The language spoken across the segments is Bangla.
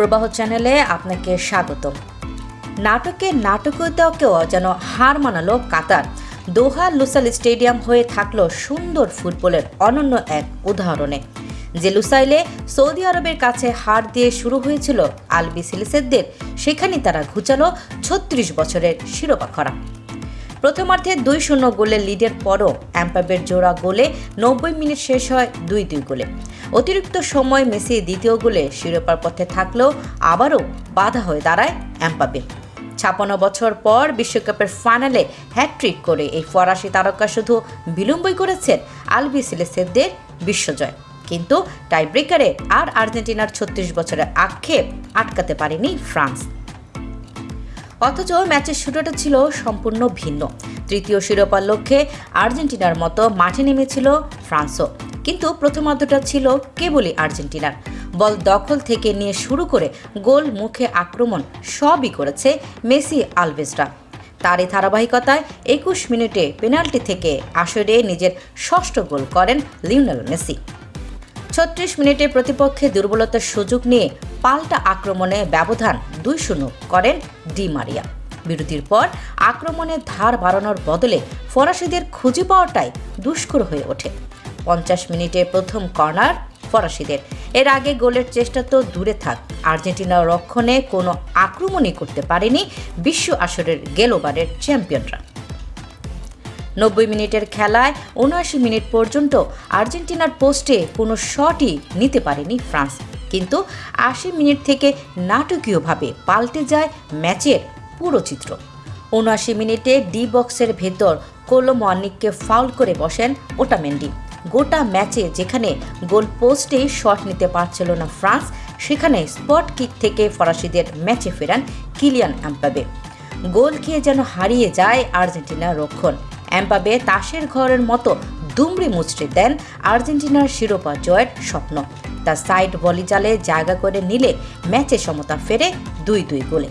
প্রবাহ চ্যানেলে আপনাকে স্বাগত নাটকে নাটকীয়তাকেও যেন হার মানালো কাতার। দোহা লুসাইল স্টেডিয়াম হয়ে থাকল সুন্দর ফুটবলের অনন্য এক উদাহরণে। যে লুসাইলে সৌদি আরবের কাছে হার দিয়ে শুরু হয়েছিল আলবি সিলিসেদদের সেখানে তারা ঘুচালো ছত্রিশ বছরের শিরোপা খরা। প্রথমার্ধে দুই শূন্য গোলে লিডের পরও অ্যাম্পাবের জোড়া গোলে নব্বই মিনিট শেষ হয় দুই দুই গোলে। অতিরিক্ত সময় মেসি দ্বিতীয় গোলে শিরোপার পথে থাকলেও আবারও বাধা হয়ে দাঁড়ায় অ্যাম্পাবে ছাপান্ন বছর পর বিশ্বকাপের ফাইনালে হ্যাট্রিক করে এই ফরাসি তারকা শুধু বিলম্বই করেছেন আলবি সিলেসেদদের বিশ্বজয়। কিন্তু টাইব্রেকারে আর আর্জেন্টিনার ছত্রিশ বছরের আক্ষেপ আটকাতে পারেনি ফ্রান্স। অথচ ম্যাচের শুরুটা ছিল সম্পূর্ণ ভিন্ন। তৃতীয় শিরোপার লক্ষ্যে আর্জেন্টিনার মতো মাঠে নেমেছিল ফ্রান্সও। কিন্তু প্রথমার্ধটা ছিল কেবলই আর্জেন্টিনার। বল দখল থেকে নিয়ে শুরু করে গোল মুখে আক্রমণ সবই করেছে মেসি আলভেজরা তারই ধারাবাহিকতায় একুশ মিনিটে পেনাল্টি থেকে আসরে নিজের ষষ্ঠ গোল করেন লিওনেল মেসি। ছত্রিশ মিনিটে প্রতিপক্ষে দুর্বলতার সুযোগ নিয়ে পাল্টা আক্রমণে ব্যবধান দুই শূন্য করেন ডি মারিয়া। বিরতির পর আক্রমণের ধার বাড়ানোর বদলে ফরাসিদের খুঁজে পাওয়াটাই দুষ্কর হয়ে ওঠে। পঞ্চাশ মিনিটে প্রথম কর্নার ফরাসিদের। এর আগে গোলের চেষ্টা তো দূরে থাক আর্জেন্টিনার রক্ষণে কোনো আক্রমণই করতে পারেনি বিশ্ব আসরের গেলোবারের চ্যাম্পিয়নরা। নব্বই মিনিটের খেলায় উনআশি মিনিট পর্যন্ত আর্জেন্টিনার পোস্টে কোনো শটই নিতে পারেনি ফ্রান্স। কিন্তু আশি মিনিট থেকে নাটকীয়ভাবে পাল্টে যায় ম্যাচের পুরো চিত্র। উনআশি মিনিটে ডি বক্সের ভেতর কোলোমনিককে ফাউল করে বসেন ওটামেন্ডি। গোটা ম্যাচে যেখানে গোল পোস্টেই শট নিতে পারছিল না ফ্রান্স, সেখানে স্পট কিক থেকে ফরাসিদের ম্যাচে ফেরান কিলিয়ান অ্যাম্পাবে গোল খেয়ে যেন হারিয়ে যায় আর্জেন্টিনা রক্ষণ। অ্যাম্পাবে তাসের ঘরের মতো দুমড়ি মুচড়ে দেন আর্জেন্টিনার শিরোপা জয়ের স্বপ্ন। তার সাইড বলি জালে জায়গা করে নিলে ম্যাচে সমতা ফেরে দুই দুই গোলে।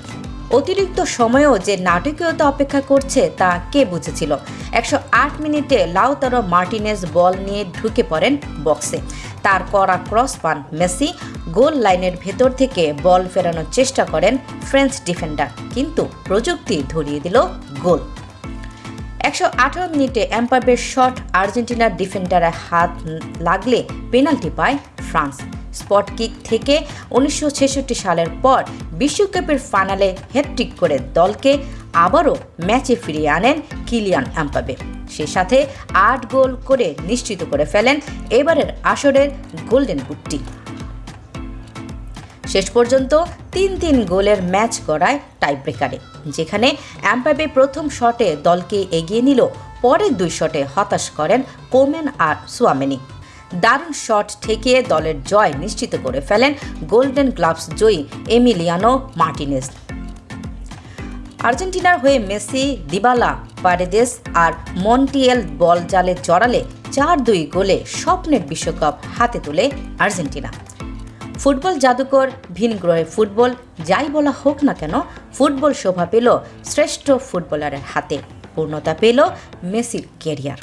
অতিরিক্ত সময়েও যে নাটকীয়তা অপেক্ষা করছে তা কে বুঝেছিল? একশো আট মিনিটে লাউতারো মার্টিনেজ বল নিয়ে ঢুকে পড়েন বক্সে। তার করা ক্রস পান মেসি। গোল লাইনের ভেতর থেকে বল ফেরানোর চেষ্টা করেন ফ্রেঞ্চ ডিফেন্ডার। কিন্তু প্রযুক্তি ধরিয়ে দিল গোল। একশো আঠারো মিনিটে এম্পাবের শট আর্জেন্টিনার ডিফেন্ডারের হাত লাগলে পেনাল্টি পায় ফ্রান্স। স্পট কিক থেকে উনিশশো ছেষট্টি সালের পর বিশ্বকাপের ফাইনালে হ্যাট্রিক করে দলকে আবারও ম্যাচে ফিরিয়ে আনেন কিলিয়ান এম্পাবে সে সাথে আট গোল করে নিশ্চিত করে ফেলেন এবারের আসরের গোল্ডেন বুটটি। শেষ পর্যন্ত তিন তিন গোলের ম্যাচ গড়ায় টাইব্রেকারে, যেখানে অ্যাম্পাবে প্রথম শটে দলকে এগিয়ে নিল, পরের দুই শটে হতাশ করেন কোমেন আর সুয়ামেনি। দারুণ শট ঠেকিয়ে দলের জয় নিশ্চিত করে ফেলেন গোল্ডেন গ্লাভস জয়ী এমিলিয়ানো মার্টিনেস আর্জেন্টিনার হয়ে মেসি, দিবালা, পারেদেস আর মন্টিয়েল বল জালে জড়ালে চার দুই গোলে স্বপ্নের বিশ্বকাপ হাতে তোলে আর্জেন্টিনা। ফুটবল জাদুকর ভিন গ্রহে ফুটবল, যাই বলা হোক না কেন, ফুটবল শোভা পেল শ্রেষ্ঠ ফুটবলারের হাতে। পূর্ণতা পেল মেসির কেরিয়ার